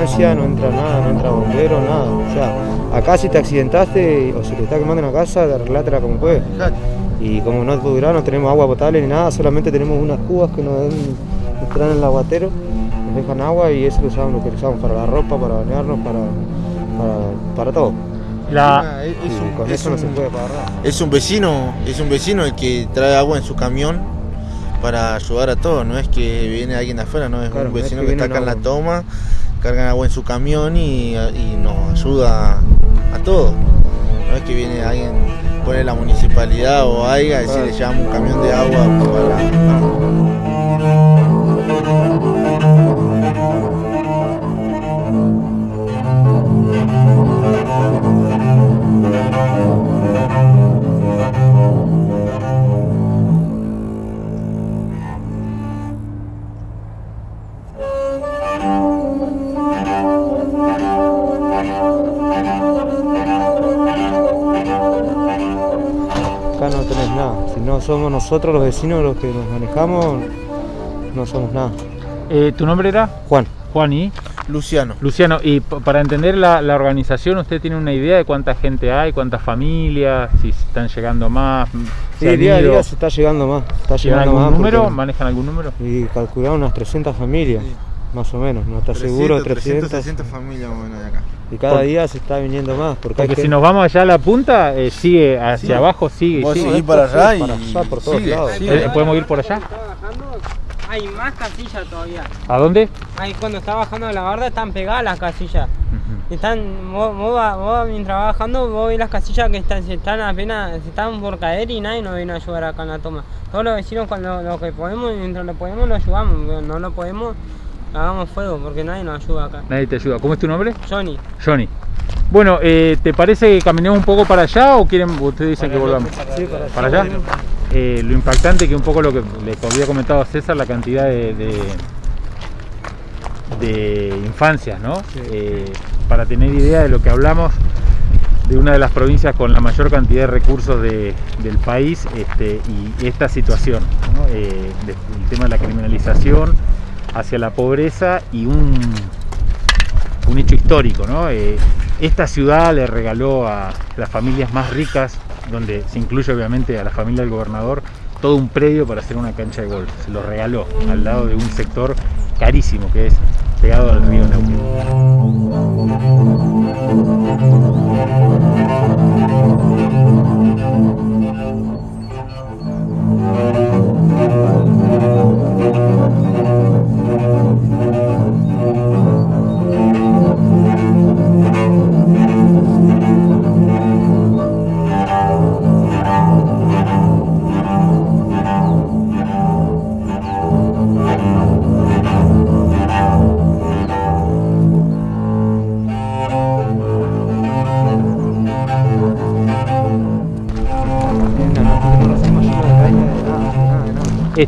ambulancia, no entra nada, no entra bombero, nada. O sea, acá si te accidentaste o si te está quemando una casa, arreglátela como puedes. Y como no durar, no tenemos agua potable ni nada, solamente tenemos unas cubas que nos, dan, nos traen el aguatero, nos dejan agua y eso lo usamos, lo que usamos para la ropa, para bañarnos, para, para, para todo. La, Es, un, con es eso no se puede pagar nada. es un vecino, es un vecino el que trae agua en su camión para ayudar a todos, no es que viene alguien de afuera, no es Claro, un es vecino que que, está acá en la toma, cargan agua en su camión y, y nos ayuda a todos. No es que viene alguien, pone la municipalidad o algo, a decir le llevamos un camión de agua. Somos nosotros los vecinos los que nos manejamos, no somos nada. eh, ¿Tu nombre era? Juan, Juan y Luciano. Luciano. Y para entender la, la organización, ¿usted tiene una idea de cuánta gente hay, cuántas familias, si están llegando más? sí, ¿Se han día a ido? día se está llegando más. Está ¿Tienen llegando algún más. número? ¿Manejan algún número? Y calculamos unas 300 familias, Sí. Más o menos. No está seguro, 300. 360 familias más o menos de acá. Y cada día se está viniendo más. Porque, si nos vamos allá a la punta, eh, sigue hacia Sí. abajo, sigue. Vos sigue. para allá y para allá, por todos sigue, lados. sigue. Eh, ¿Podemos ir por allá? Hay más casillas todavía. ¿A dónde? Ahí cuando está bajando la barda están pegadas las casillas. Están, vos, vos mientras vas bajando, vos ves las casillas que están, se están apenas, se están por caer y nadie nos viene a ayudar acá en la toma. Todos los vecinos cuando lo que podemos, mientras lo podemos lo ayudamos, pero no lo podemos, hagamos fuego porque nadie nos ayuda acá. Nadie te ayuda. ¿Cómo es tu nombre? Johnny, Johnny. Bueno, eh, ¿te parece que caminemos un poco para allá o quieren, ustedes dicen que volvamos? Sí, para allá. ¿Para allá? Eh, lo impactante que un poco lo que le había comentado a César, la cantidad de, de, de infancias, ¿no? Eh, para tener idea de lo que hablamos de una de las provincias con la mayor cantidad de recursos de- del país este, y esta situación, ¿no? Eh, de- el tema de la criminalización hacia la pobreza y un, un hecho histórico. ¿no? Eh, esta ciudad le regaló a las familias más ricas, donde se incluye obviamente a la familia del gobernador, todo un predio para hacer una cancha de golf. Se lo regaló al lado de un sector carísimo que es pegado al río Neuquén.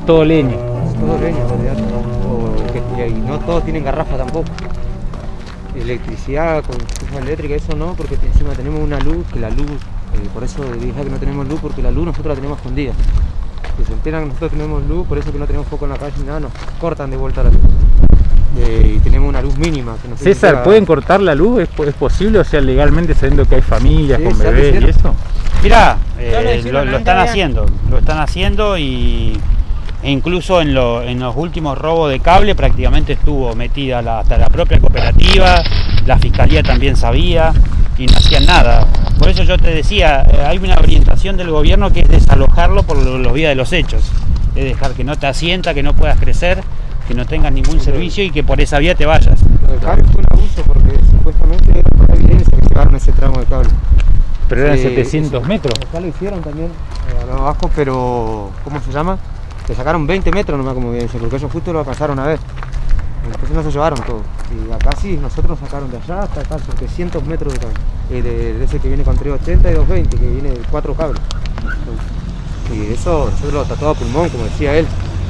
Es todo leña. Es todo leña. O que- y no todos tienen garrafa tampoco. Electricidad con estufa eléctrica, eso no, porque encima tenemos una luz, que la luz, eh, por eso dije que no tenemos luz, porque la luz nosotros la tenemos escondida. Que se enteran que nosotros tenemos luz, por eso que no tenemos foco en la calle, nada, nos cortan de vuelta la luz. Eh, y tenemos una luz mínima. Que César, ¿pueden cortar la luz? ¿Es, po- es posible? O sea, legalmente sabiendo que hay familias Sí, con bebés y eso. Mirá, lo eh, lo, lo están haciendo, lo están haciendo y e incluso en, lo- en los últimos robos de cable prácticamente estuvo metida la- hasta la propia cooperativa, la fiscalía también sabía y no hacían nada. Por eso yo te decía, eh, hay una orientación del gobierno que es desalojarlo por lo- los días de los hechos, es dejar que no te asienta, que no puedas crecer, que no tengas ningún servicio y que por esa vía te vayas. Lo del cable fue un abuso porque supuestamente era por la evidencia que llevaron ese tramo de cable. Pero eran Sí, 700 sí. metros. Acá lo hicieron también, eh, abajo, pero ¿cómo se llama? Le sacaron 20 metros nomás como evidencia, porque ellos justo lo alcanzaron a ver. Entonces no se llevaron todo. Y acá sí, nosotros nos sacaron de allá hasta acá 700 metros de cable. Eh, de, de ese que viene con 380 y 220, que viene de cuatro cables. Y eso nosotros lo tatuado a pulmón, como decía él.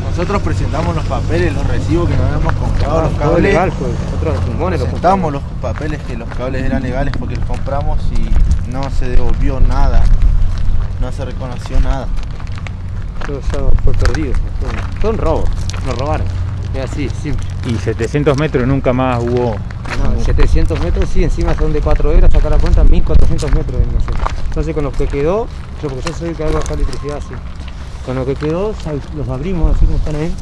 Nosotros presentamos los papeles, los recibos que nos habíamos comprado, los todo cables. legal, pues. Nosotros los pulmones los Presentamos los papeles que los cables eran legales porque los compramos y no se devolvió nada. No se reconoció nada. Todo ya fue perdido. Fue, un robo, nos robaron. Es así, siempre. Y 700 metros nunca más hubo... No, 700 metros, sí, encima son de 4 horas, sacar la cuenta, 1400 metros. Sé. Entonces con lo que quedó, yo porque yo soy el que hago acá electricidad, sí. Con lo que quedó, los abrimos así como están ahí,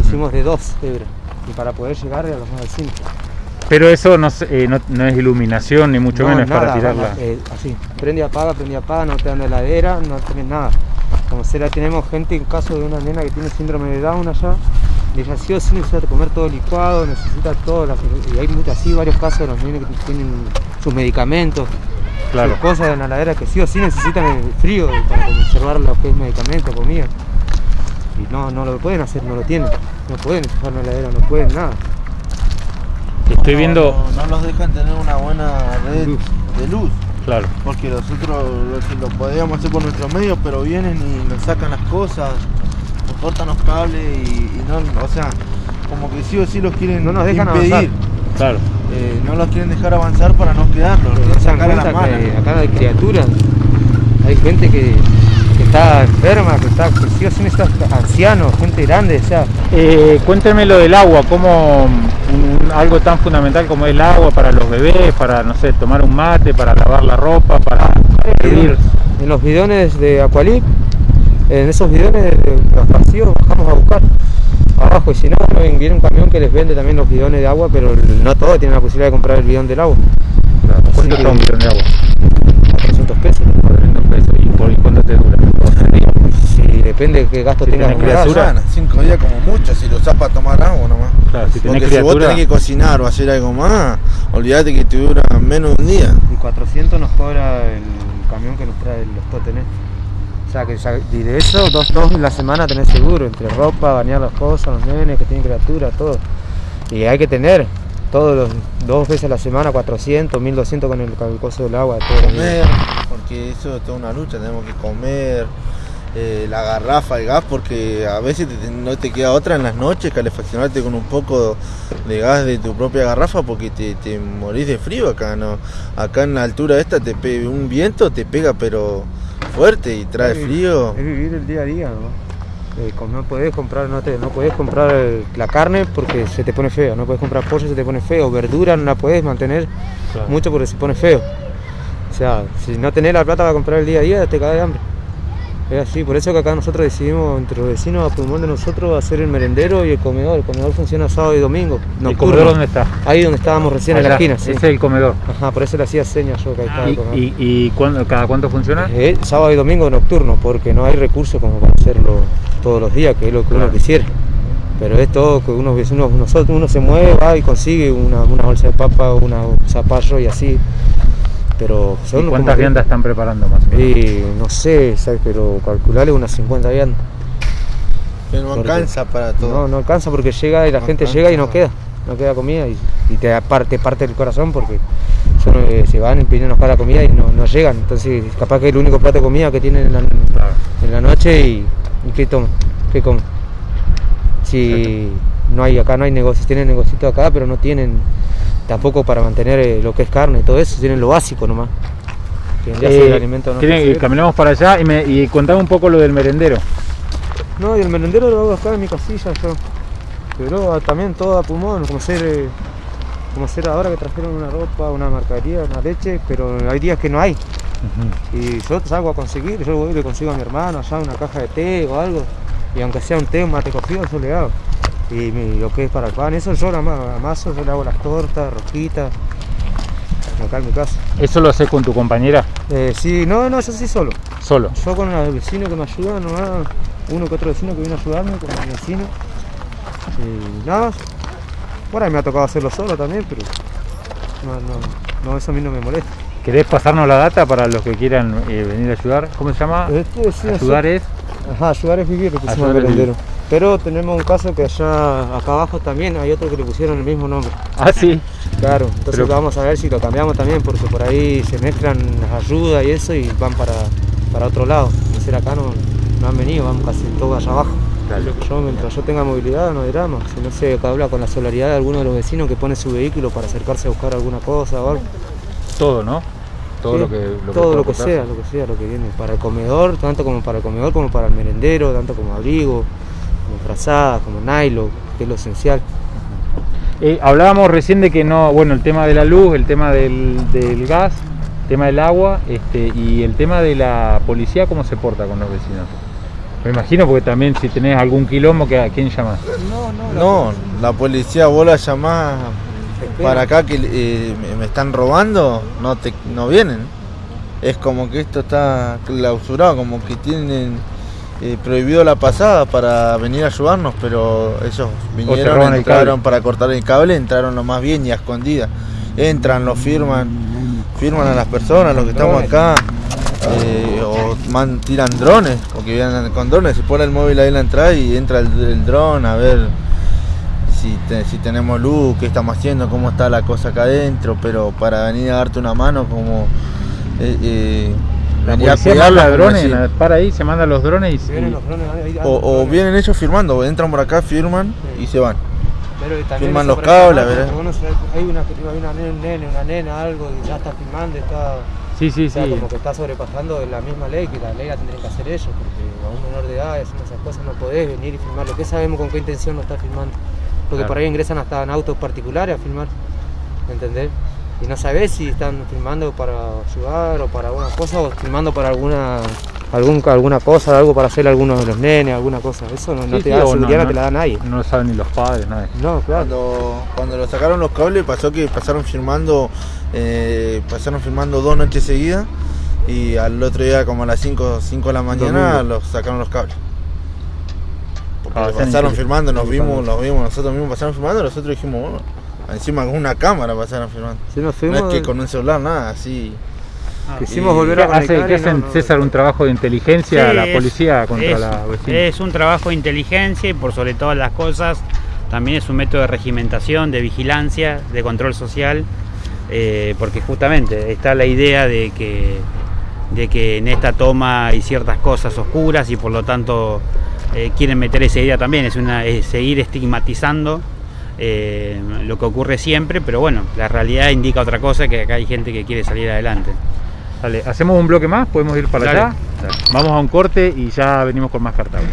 hicimos de 2 hebras. Y para poder llegar a los más de 5. Pero eso no, eh, no, no es iluminación ni mucho No, menos es para nada, tirarla. nada, eh, así, prende y apaga, prende y apaga, no te dan heladera, no tenés nada. Como será, tenemos gente en caso de una nena que tiene síndrome de Down allá, ella sí o sí necesita comer todo licuado, necesita todo, las- y hay muchas, así varios casos de los nenes que tienen sus medicamentos, Claro. sus cosas en la heladera que sí o sí necesitan el frío para conservar lo que es medicamento, comida. Y no, no lo pueden hacer, no lo tienen, no pueden en la heladera, no pueden nada. Estoy No, viendo... No, no los dejan tener una buena red Luz. de luz. Claro. Porque nosotros lo, lo podíamos hacer por nuestros medios, pero vienen y nos sacan las cosas, nos cortan los cables y, y no, o sea, como que sí o sí los quieren No nos dejan impedir. avanzar. Claro. Eh, no los quieren dejar avanzar para no quedarlos, sacar a la cuenta mala. que acá hay criaturas, hay gente que, que está enferma, que está, que sí o sí necesita ancianos, gente grande, o sea, Eh, cuénteme lo del agua, algo tan fundamental como el agua para los bebés, para, no sé, tomar un mate, para lavar la ropa, para hervir. en los bidones de Aqualip, en esos bidones los vacíos bajamos a buscar abajo y si no, viene un camión que les vende también los bidones de agua, pero no todos tienen la posibilidad de comprar el bidón del agua, ¿Cuánto Así está un bidón de agua? 400 pesos. 400 pesos. ¿Y, por, y cuánto te dura? Si depende de qué gasto Si tengas en criatura. Semana, cinco días como mucho, si lo usás para tomar agua nomás. Claro, si tenés Porque si vos tenés que cocinar o hacer algo más, olvídate que te dura menos de un día. Y 400 nos cobra el camión que nos trae los totenes. O sea que ya- y de eso, dos, dos en la semana tenés seguro, entre ropa, bañar las cosas, los nenes que tienen criatura, todo. Y hay que tener todos los dos veces a la semana 400, 1200 con el, con el coso del agua. Todo comer, porque eso es toda una lucha, tenemos que comer, eh, la garrafa, el gas, porque a veces te- no te queda otra en las noches, calefaccionarte con un poco de gas de tu propia garrafa, porque te, te morís de frío acá, ¿no? Acá en la altura esta te un viento, te pega pero fuerte y trae Es- frío. Es vivir el día a día, ¿no? Eh, no podés comprar, no, te, no podés comprar el- la carne porque se te pone feo, no podés comprar pollo se te pone feo, verdura no la podés mantener Claro. mucho porque se pone feo. O sea, si no tenés la plata para comprar el día a día, te caes de hambre. Es así, por eso que acá nosotros decidimos, entre los vecinos, a pulmón de nosotros, hacer el merendero y el comedor. El comedor funciona sábado y domingo. ¿El comedor dónde está? Ahí donde estábamos recién en la esquina. Ese es el comedor. Ajá, por eso le hacía señas yo que ahí estaba el ¿Y, comedor. y, y cuándo- cada cuánto funciona? Eh, sábado y domingo nocturno, porque no hay recursos como para hacerlo todos los días, que es lo que Claro. uno quisiera. Pero es todo que uno, uno, uno se mueve, va y consigue una, una bolsa de papa, una zapallo y así. Pero ¿Y son cuántas viandas están preparando más o menos? Y no sé, ¿sabes? pero calcularle unas 50 viandas. Que no porque- alcanza para No, todo. no alcanza porque llega y la No gente alcanza, llega y no queda, no queda comida y, y te parte, parte el corazón porque son, eh, se van y piden buscar la comida y no, no llegan. Entonces capaz que es el único plato de comida que tienen en la, Claro. en la noche y, y ¿qué toman? ¿Qué comen? Si no hay acá no hay negocios, tienen negocios acá pero no tienen tampoco para mantener eh, lo que es carne y todo eso, tienen lo básico nomás. El Eh, alimento no ¿quieren caminamos para allá y, me, y contame un poco lo del merendero. No, y el merendero lo hago acá en mi casilla yo. Pero también todo a pulmón, como ser, eh, como ahora que trajeron una ropa, una mercadería, una leche, pero hay días que no hay. Y yo salgo a conseguir, yo voy y le consigo a mi hermano allá una caja de té o algo. Y aunque sea un té, un mate cocido, yo le hago. Y lo que es para el pan, eso yo ama- amaso, yo le hago las tortas, rosquitas, acá en mi casa. ¿Eso lo haces con tu compañera? Eh, sí, no, no, yo sí solo. Solo. Yo con los vecinos que me ayudan, nomás, uno que otro vecino que viene a ayudarme, con mi vecino. Y nada. Bueno, me ha tocado hacerlo solo también, pero no, no, no, eso a mí no me molesta. ¿Querés pasarnos la data para los que quieran eh, venir a ayudar? ¿Cómo se llama? Este, sí, Ayudar es. Ajá, ayudar es vivir, le pusimos Ayudar Pero tenemos un caso que allá, acá abajo también hay otro que le pusieron el mismo nombre. Ah, sí. Claro, entonces Pero- vamos a ver si lo cambiamos también, porque por ahí se mezclan las ayudas y eso y van para, para otro lado. Decir, acá no, no han venido, van casi todos allá abajo. Yo, mientras yo tenga movilidad, no hay drama. Si no se habla con la solidaridad de alguno de los vecinos que pone su vehículo para acercarse a buscar alguna cosa o algo. Todo, ¿no? Todo Sí, lo que lo todo lo que sea, lo que sea, lo que viene. Para el comedor, tanto como para el comedor como para el merendero, tanto como abrigo, como frazadas, como nylon. que es lo esencial. Eh, hablábamos recién de que no, bueno, el tema de la luz, el tema del, del gas, el tema del agua este, y el tema de la policía, ¿cómo se porta con los vecinos? Me imagino porque también si tenés algún quilombo, ¿a quién llamás? No, la policía vos la llamás para acá que eh, me- me están robando, no te no vienen. Es como que esto está clausurado, como que tienen eh, prohibido la pasada para venir a ayudarnos, pero ellos vinieron, el entraron para cortar el cable, entraron lo más bien y a escondidas. Entran, lo firman, firman a las personas, los que estamos acá, eh, o man- tiran drones, porque vienen con drones, se pone el móvil ahí en la entrada y entra el, el dron a ver si, te- si tenemos luz, qué estamos haciendo, cómo está la cosa acá adentro, pero para venir a darte una mano como eh, La venir a policía cuidarla, manda como drones, la- para ahí, se mandan los drones y, Vienen y- los drones, hay- hay o, o drones. vienen ellos firmando, entran por acá, firman y se van. Pero también Firman los cables, ¿no? ¿verdad? Se- hay una, hay una un nene, una nena, algo, y ya está filmando, está, sí, sí, o sea, sí. como que está sobrepasando la misma ley, que la ley la tendrían que hacer ellos, porque a un menor de edad haciendo esas cosas no podés venir y filmar. Lo que sabemos con qué intención lo está filmando. Porque Claro. por ahí ingresan hasta en autos particulares a filmar, ¿entendés? Y no sabés si están filmando para ayudar o para alguna cosa o filmando para alguna algún, alguna cosa, algo para hacer a algunos de los nenes, alguna cosa. Eso no, no Sí, te sí, da o seguridad, no, no- te la da nadie. No lo saben ni los padres, nada. No, claro. Cuando, cuando lo sacaron los cables pasó que pasaron firmando, eh, pasaron firmando dos noches seguidas y al otro día como a las 5, 5 de la mañana Domingo. los sacaron los cables. Porque Ah, pasaron firmando, nos vimos, los vimos, nosotros mismos pasaron firmando, nosotros dijimos, bueno, encima con una cámara pasaron firmando. Sí, nos No es que con un celular, nada, así. quisimos y- volver ¿Qué, a hace, qué hacen, no, no- César, un trabajo de inteligencia Sí, la es- policía contra es, la vecina? Es un trabajo de inteligencia y por sobre todas las cosas también es un método de regimentación, de vigilancia, de control social, eh, porque justamente está la idea de que, de que en esta toma hay ciertas cosas oscuras y por lo tanto eh, quieren meter esa idea también, es, una, es seguir estigmatizando eh, lo que ocurre siempre, pero bueno, la realidad indica otra cosa, que acá hay gente que quiere salir adelante. Dale, hacemos un bloque más, podemos ir para Dale. allá. Vamos a un corte y ya venimos con más Cartago.